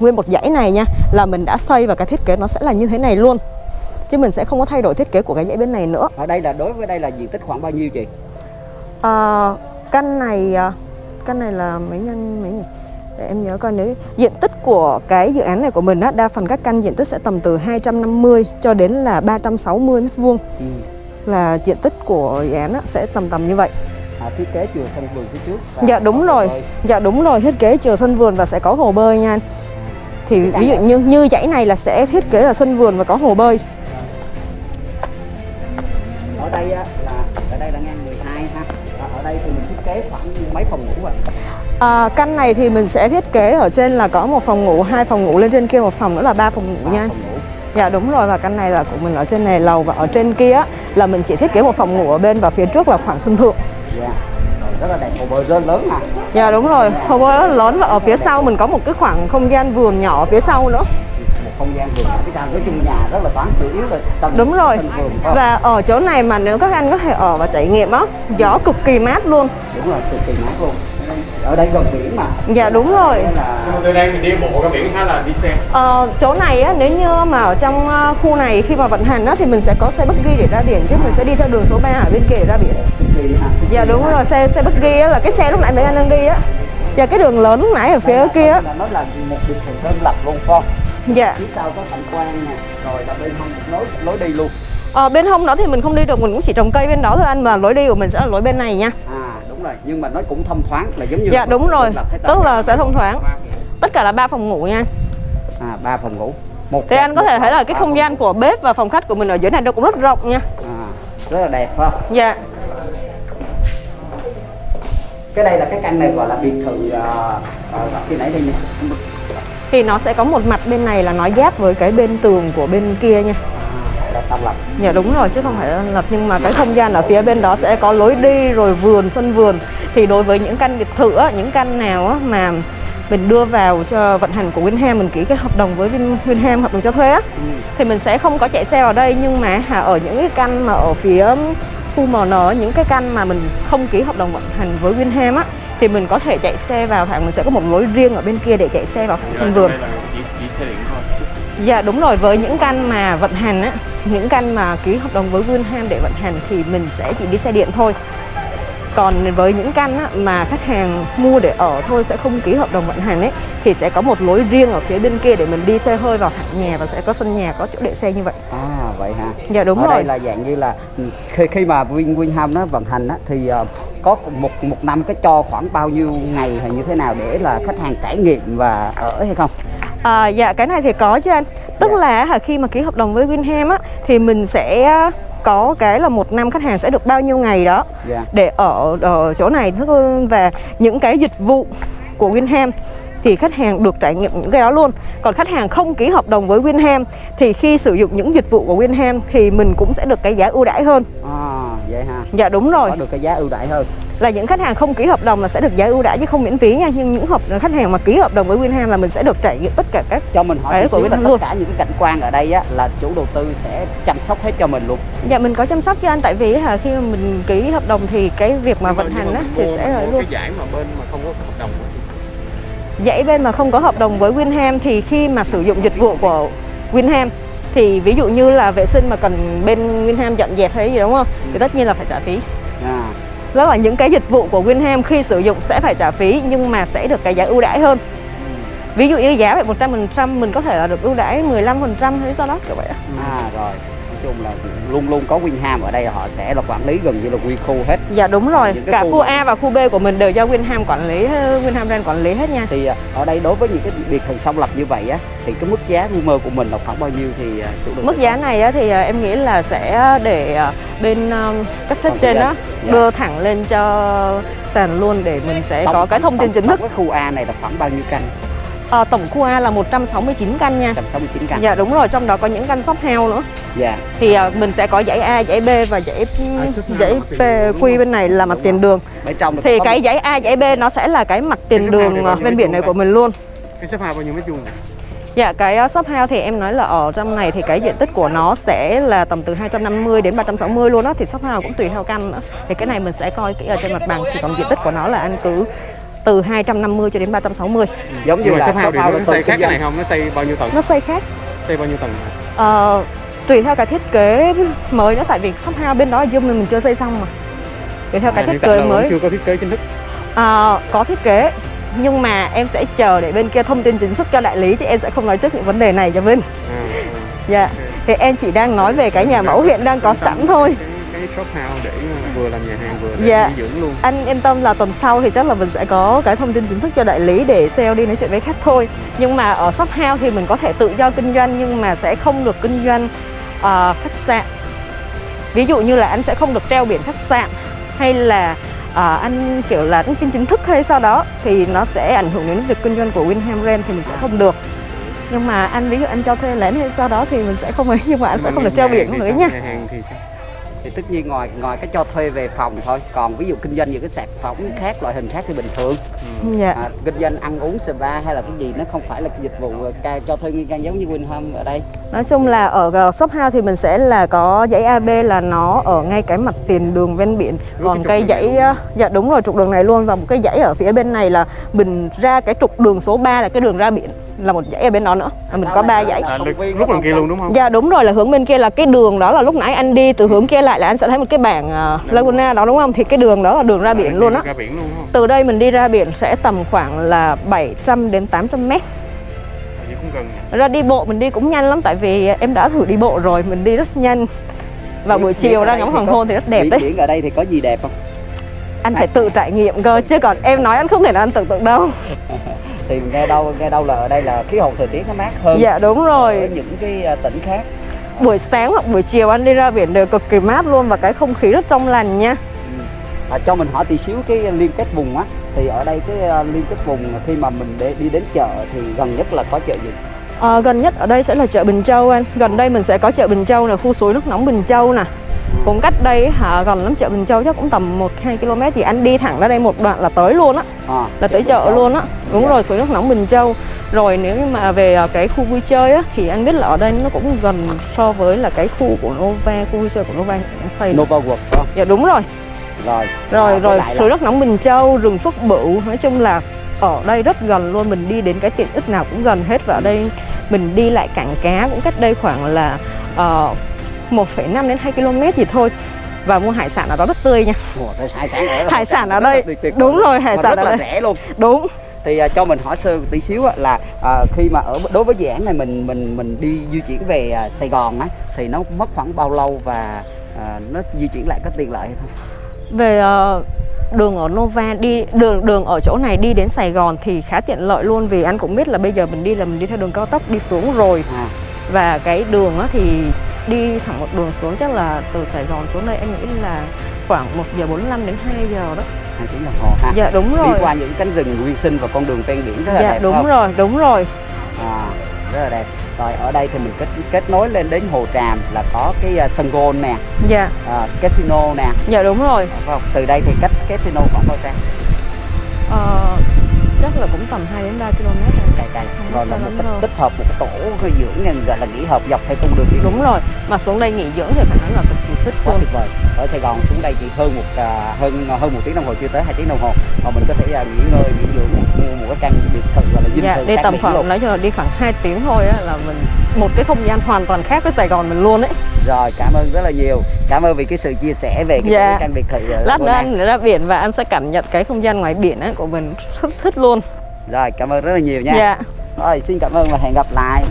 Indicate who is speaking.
Speaker 1: nguyên một dãy này nha là mình đã xây và cái thiết kế nó sẽ là như thế này luôn. Chứ mình sẽ không có thay đổi thiết kế của cái dãy bên này nữa.
Speaker 2: Ở đây là đối với đây là diện tích khoảng bao nhiêu chị?
Speaker 1: À, căn này à, căn này là mấy nhân mấy nhỉ? Để em nhớ coi nếu diện tích của cái dự án này của mình á đa phần các căn diện tích sẽ tầm từ 250 cho đến là 360 mét vuông.
Speaker 2: Ừ.
Speaker 1: là diện tích của dự án á, sẽ tầm tầm như vậy.
Speaker 2: À, thiết kế chùa sân vườn phía trước
Speaker 1: dạ đúng rồi. dạ đúng rồi. Thiết kế chừa sân vườn và sẽ có hồ bơi nha anh. Thì
Speaker 2: căn
Speaker 1: ví dụ
Speaker 2: này-
Speaker 1: như như dãy này là sẽ thiết kế là sân vườn và có hồ bơi.
Speaker 2: Ở đây á, là ở đây là ngang 12 ha. Và ở đây thì mình thiết kế khoảng mấy phòng ngủ vậy
Speaker 1: à, căn này thì mình sẽ thiết kế ở trên là có một phòng ngủ hai phòng ngủ lên trên kia một phòng nữa là ba phòng ngủ nha.
Speaker 2: phòng ngủ.
Speaker 1: Dạ đúng rồi và căn này là của mình ở trên này lầu và ở trên kia là mình chỉ thiết kế một phòng ngủ ở bên và phía trước là khoảng sân thượng.
Speaker 2: dạ. Rồi, rất là đẹp hồ bơi rất lớn mà
Speaker 1: Dạ đúng rồi, hồ bơi rất lớn và ở phía sau mình có một cái khoảng không gian vườn nhỏ ở phía sau nữa.
Speaker 2: một không gian vườn phía sau nói chung nhà rất là thoáng chủ yếu là tầng
Speaker 1: Đúng rồi.
Speaker 2: vườn?
Speaker 1: Và ở chỗ này mà nếu các anh có thể ở và trải nghiệm á, gió cực kỳ mát luôn.
Speaker 2: đúng rồi cực kỳ mát luôn ở đây gần biển mà
Speaker 1: Dạ đúng rồi.
Speaker 2: Là
Speaker 3: Nhưng mà từ đây mình đi bộ ra biển hay là đi xe?
Speaker 1: Ờ, chỗ này á, nếu như mà ở trong ờ, khu này khi mà vận hành á, thì mình sẽ có xe buggy để ra biển chứ mình sẽ đi theo đường số 3 ở bên kia để ra biển. Dạ đúng rồi, xe xe buggy á, là cái xe lúc nãy mấy anh đang đi á. Và cái đường lớn lúc nãy ở phía kia á.
Speaker 2: là nó là một biệt thự đơn lập luôn không
Speaker 1: Dạ.
Speaker 2: phía sau có cảnh quan nè rồi là bên hông một lối lối đi luôn
Speaker 1: Ờ, bên hông đó thì mình không đi được, mình cũng chỉ trồng cây bên đó thôi anh Mà lối đi của mình sẽ là lối bên này nha
Speaker 2: à đúng rồi nhưng mà nó cũng thông thoáng là giống như
Speaker 1: Dạ đúng rồi, tức là sẽ thông thoáng. Tất cả là ba phòng ngủ nha
Speaker 2: à ba phòng ngủ. Một
Speaker 1: Thì anh có thể thấy là cái không gian của bếp và phòng khách của mình ở dưới này nó cũng rất rộng nha.
Speaker 2: À, rất là đẹp phải không?
Speaker 1: Dạ.
Speaker 2: Cái đây là cái căn này gọi là biệt thự uh, uh, khi nãy thì
Speaker 1: Thì nó sẽ có một mặt bên này là nó giáp với cái bên tường của bên kia nha
Speaker 2: là xong lập
Speaker 1: Dạ đúng rồi chứ không phải là lập nhưng mà cái không gian ở phía bên đó sẽ có lối đi rồi vườn sân vườn thì đối với những căn biệt thự á, những căn nào á, mà mình đưa vào cho vận hành của Winham mình ký cái hợp đồng với Win, Winham hợp đồng cho thuê á
Speaker 2: ừ.
Speaker 1: thì mình sẽ không có chạy xe vào đây nhưng mà ở những cái căn mà ở phía khu MN những cái căn mà mình không ký hợp đồng vận hành với Winham á thì mình có thể chạy xe vào thẳng mình sẽ có một lối riêng ở bên kia để chạy xe vào thẳng sân vườn
Speaker 3: chỉ, chỉ.
Speaker 1: Dạ đúng rồi, với những căn mà vận hành á, những căn mà ký hợp đồng với Winham để vận hành thì mình sẽ chỉ đi xe điện thôi. Còn với những căn á, mà khách hàng mua để ở thôi sẽ không ký hợp đồng vận hành ấy thì sẽ có một lối riêng ở phía bên kia để mình đi xe hơi vào thẳng nhà và sẽ có sân nhà có chỗ để xe như vậy.
Speaker 2: à vậy ha
Speaker 1: Dạ đúng
Speaker 2: ở
Speaker 1: rồi.
Speaker 2: đây là dạng như là khi khi mà Win Winham nó vận hành á, thì ờ, có một một năm cái cho khoảng bao nhiêu ngày hay như thế nào để là khách hàng trải nghiệm và ở hay không
Speaker 1: À, dạ cái này thì có chứ anh Tức
Speaker 2: Dạ.
Speaker 1: là khi mà ký hợp đồng với Winham á Thì mình sẽ có cái là một năm khách hàng sẽ được bao nhiêu ngày đó
Speaker 2: Dạ.
Speaker 1: Để ở, ở chỗ này Và những cái dịch vụ của Winham thì khách hàng được trải nghiệm những cái đó luôn. Còn khách hàng không ký hợp đồng với Winham Thì khi sử dụng những dịch vụ của Winham Thì mình cũng sẽ được cái giá ưu đãi hơn.
Speaker 2: À vậy ha
Speaker 1: Dạ đúng rồi.
Speaker 2: Có được cái giá ưu đãi hơn.
Speaker 1: Là những khách hàng không ký hợp đồng là sẽ được giá ưu đãi chứ không miễn phí nha. Nhưng những hợp khách hàng mà ký hợp đồng với Winham là mình sẽ được trải nghiệm tất cả các
Speaker 2: cho mình hỏi
Speaker 1: của
Speaker 2: là
Speaker 1: Winham
Speaker 2: tất
Speaker 1: luôn.
Speaker 2: cả những cái cảnh quan ở đây á là chủ đầu tư sẽ chăm sóc hết cho mình luôn.
Speaker 1: Dạ mình có chăm sóc cho anh. Tại vì hả khi mà mình ký hợp đồng thì cái việc mà vận hành á thì sẽ là luôn.
Speaker 3: cái giải mà bên mà không có hợp đồng á.
Speaker 1: Dãy bên mà không có hợp đồng với Winham thì khi mà sử dụng dịch vụ của Winham thì ví dụ như là vệ sinh mà cần bên Winham dọn dẹp hay gì đúng không? Thì tất nhiên là phải trả phí.
Speaker 2: à,
Speaker 1: Đó là những cái dịch vụ của Winham khi sử dụng sẽ phải trả phí nhưng mà sẽ được cái giá ưu đãi hơn. Ví dụ như giá phải 100% mình có thể là được ưu đãi 15% hay sao đó kiểu vậy.
Speaker 2: à rồi chung là luôn luôn có Winham ở đây họ sẽ là quản lý gần như là quy khu hết
Speaker 1: Dạ đúng rồi, cả
Speaker 2: khu
Speaker 1: khu A và khu B của mình đều do Winham quản lý, Winham Brand quản lý hết nha.
Speaker 2: thì à, ở đây đối với những cái biệt thự song lập như vậy á thì cái mức giá quy mô của mình là khoảng bao nhiêu thì à, chủ đầu
Speaker 1: Mức giá này á, thì em nghĩ là sẽ để bên các sếp trên đó
Speaker 2: doanh.
Speaker 1: đưa thẳng lên cho sàn luôn để mình sẽ
Speaker 2: Tổng-
Speaker 1: có cái thông tin chính thức.
Speaker 2: cái khu A này là khoảng bao nhiêu căn
Speaker 1: À, tổng khu A là 169 căn nha.
Speaker 2: 169 căn
Speaker 1: Dạ đúng rồi, trong đó có những căn shop house nữa.
Speaker 2: dạ
Speaker 1: Thì à, mình sẽ có dãy A, dãy B và dãy
Speaker 3: house
Speaker 1: dãy
Speaker 3: đúng
Speaker 1: Q bên này là mặt tiền đường.
Speaker 2: bên trong
Speaker 1: Thì cái dãy A, dãy B nó sẽ là cái mặt tiền
Speaker 3: shop house
Speaker 1: đường ven
Speaker 3: mét
Speaker 1: biển này của mình luôn.
Speaker 3: Cái shop house bao nhiêu mét vuông?
Speaker 1: Dạ cái shop house thì em nói là ở trong này thì cái diện tích của nó sẽ là tầm từ 250 đến 360 luôn á thì shop house cũng tùy theo căn nữa. Thì cái này mình sẽ coi kỹ ở trên mặt bằng thì còn diện tích của nó là anh cứ từ 250 cho đến 360
Speaker 2: giống như là
Speaker 3: shop house
Speaker 2: house
Speaker 3: nó
Speaker 2: là
Speaker 3: xây khác cái này không? Nó xây bao nhiêu tầng?
Speaker 1: Nó xây khác.
Speaker 3: Xây bao nhiêu tầng
Speaker 1: Ờ, tùy theo cái thiết kế mới nữa tại vì shop house bên đó Zoom mình chưa xây xong mà. Tùy theo cái
Speaker 3: À,
Speaker 1: thiết
Speaker 3: hiện tại
Speaker 1: kế mới.
Speaker 3: chưa có thiết kế chính thức.
Speaker 1: Ờ, có thiết kế nhưng mà em sẽ chờ để bên kia thông tin chính thức cho đại lý chứ em sẽ không nói trước những vấn đề này cho Vinh
Speaker 3: à, à.
Speaker 1: dạ. Thì em chỉ đang nói về cái nhà mẫu hiện đang có sẵn thôi
Speaker 3: cái, shop house để vừa làm nhà hàng vừa để
Speaker 1: Dạ.
Speaker 3: dưỡng luôn.
Speaker 1: Anh yên tâm là tuần sau thì chắc là mình sẽ có cái thông tin chính thức cho đại lý để sale đi nói chuyện với khách thôi. Nhưng mà ở shop house thì mình có thể tự do kinh doanh nhưng mà sẽ không được kinh doanh ờ, khách sạn. Ví dụ như là anh sẽ không được treo biển khách sạn hay là ờ, anh kiểu là anh kinh chính thức hay sau đó thì nó sẽ ảnh hưởng đến việc kinh doanh của Winham Rent thì mình sẽ không được. Nhưng mà anh ví dụ anh cho thuê lén hay sau đó thì mình sẽ không ấy nhưng mà anh sẽ
Speaker 3: Mà
Speaker 1: không được treo biển nữa nha.
Speaker 3: nhà hàng thì sao
Speaker 2: thì tất nhiên ngoài ngoài cái cho thuê về phòng thôi còn ví dụ kinh doanh những cái sản phẩm khác loại hình khác thì bình thường.
Speaker 1: Dạ.
Speaker 2: À, kinh doanh ăn uống spa hay là cái gì nó không phải là dịch vụ ờ, cho thuê nguyên căn giống như Winhome ở đây.
Speaker 1: Nói chung là ở ờ, shop house thì mình sẽ là có dãy AB là nó ở ngay cái mặt tiền đường ven biển. Còn
Speaker 3: cái
Speaker 1: cái dãy ờ, dạ đúng rồi trục đường này luôn. Và một cái dãy ở phía bên này là mình ra cái trục đường số 3 là cái đường ra biển là một dãy ở bên đó nữa là mình có ba dãy
Speaker 3: à, lúc đằng kia luôn đúng không
Speaker 1: Dạ đúng rồi là hướng bên kia là cái đường đó là lúc nãy anh đi từ hướng kia lại là anh sẽ thấy một cái bảng uh, Laguna đó đúng không? Thì cái đường đó là đường ra biển luôn á.
Speaker 3: ra biển luôn đúng không
Speaker 1: Từ đây mình đi ra biển sẽ tầm khoảng là 700 đến 800 mét. Ra đi bộ mình đi cũng nhanh lắm tại vì em đã thử đi bộ rồi, mình đi rất nhanh. Và buổi chiều ra ngắm hoàng hôn thì rất đẹp đấy.
Speaker 2: biển ở đây thì có gì đẹp không
Speaker 1: Anh phải tự trải nghiệm cơ chứ còn em nói anh không thể nào anh tưởng tượng đâu.
Speaker 2: thì nghe đâu nghe đâu là ở đây là khí hậu thời tiết nó mát hơn
Speaker 1: Dạ đúng
Speaker 2: ở
Speaker 1: rồi.
Speaker 2: những cái ờ, tỉnh khác
Speaker 1: Buổi sáng hoặc buổi chiều anh đi ra biển đều cực kỳ mát luôn và cái không khí rất trong lành nha.
Speaker 2: à, cho mình hỏi tí xíu cái liên kết vùng á thì ở đây cái ờ, liên kết vùng khi mà mình để đi đến chợ thì gần nhất là có chợ gì
Speaker 1: Ờ, gần nhất ở đây sẽ là chợ Bình Châu anh. Gần đây mình sẽ có chợ Bình Châu là khu suối nước nóng Bình Châu nè. Cũng cách đây hả gần lắm chợ Bình Châu chắc cũng tầm 1 2 km thì anh đi thẳng ra đây một đoạn là tới luôn á,
Speaker 2: à,
Speaker 1: là tới chợ luôn á. Đúng rồi, suối nước nóng Bình Châu. Rồi nếu như mà về ờ, cái khu vui chơi á thì anh biết là ở đây nó cũng gần so với là cái khu của Nova, khu vui chơi của Nova anh xây.
Speaker 2: Nova World phải không
Speaker 1: Dạ đúng rồi.
Speaker 2: rồi
Speaker 1: Rồi
Speaker 2: À,
Speaker 1: rồi suối nước nóng Bình Châu, rừng Phước Bửu, nói chung là ở đây rất gần luôn, mình đi đến cái tiện ích nào cũng gần hết và ở đây mình đi lại cảng cá cũng cách đây khoảng là uh, 1,5 đến 2 km gì thôi và mua hải sản ở đó rất tươi nha.
Speaker 2: Ủa, hải sản ở
Speaker 1: Hải sản ở đây.
Speaker 2: tuyệt tuyệt
Speaker 1: Đúng rồi, hải sản
Speaker 2: rất
Speaker 1: ở
Speaker 2: là
Speaker 1: đây.
Speaker 2: rẻ luôn
Speaker 1: Đúng.
Speaker 2: thì à, cho mình hỏi sơ tí xíu á, là à, khi mà ở đối với dự án này mình mình mình đi di chuyển về à, Sài Gòn á thì nó mất khoảng bao lâu và à, nó di chuyển lại có tiện lợi hay không?
Speaker 1: Về ờ, đường ở Nova đi đường đường ở chỗ này đi đến Sài Gòn thì khá tiện lợi luôn vì anh cũng biết là bây giờ mình đi là mình đi theo đường cao tốc đi xuống rồi
Speaker 2: À,
Speaker 1: và cái đường á thì đi thẳng một đường xuống chắc là từ Sài Gòn xuống đây em nghĩ là khoảng 1 giờ 45 đến 2 giờ đó.
Speaker 2: hai tiếng đồng hồ ha.
Speaker 1: Dạ đúng
Speaker 2: Đi
Speaker 1: rồi.
Speaker 2: qua những cánh rừng nguyên sinh và con đường ven biển rất là
Speaker 1: Dạ
Speaker 2: đẹp
Speaker 1: đúng
Speaker 2: không?
Speaker 1: rồi, đúng rồi.
Speaker 2: À, rất là đẹp. Rồi ở đây thì mình kết kết nối lên đến Hồ Tràm là có cái à, sân golf nè,
Speaker 1: Dạ,
Speaker 2: à, casino nè,
Speaker 1: dạ đúng rồi.
Speaker 2: phải không? Từ đây thì cách casino khoảng bao xa?
Speaker 1: Ờ, chắc là cũng tầm 2 đến 3 km rồi.
Speaker 2: Cày cày.
Speaker 1: Không
Speaker 2: Rồi
Speaker 1: xa lắm đâu.
Speaker 2: tích hợp một cái tổ cái dưỡng này gọi là nghỉ hợp dọc theo con đường đi.
Speaker 1: Đúng rồi. Mà xuống đây nghỉ dưỡng thì phải nói là cực kỳ thích
Speaker 2: quá tuyệt vời ở Sài Gòn xuống đây chỉ hơn một à, hơn hơn một tiếng đồng hồ chưa tới hai tiếng đồng hồ mà mình có thể à, nghỉ ngơi nghỉ dưỡng cái căn biệt thự gọi là dinh
Speaker 1: Dạ,
Speaker 2: thự
Speaker 1: đi tầm khoảng nói chung là đi khoảng 2 tiếng thôi á là mình một cái không gian hoàn toàn khác với Sài Gòn mình luôn ấy.
Speaker 2: rồi cảm ơn rất là nhiều cảm ơn vì cái sự chia sẻ về cái,
Speaker 1: Dạ.
Speaker 2: căn biệt thự ở
Speaker 1: Lát nữa anh ra biển và anh sẽ cảm nhận cái không gian ngoài biển ấy của mình rất thích luôn.
Speaker 2: rồi cảm ơn rất là nhiều nha
Speaker 1: Dạ.
Speaker 2: rồi xin cảm ơn và hẹn gặp lại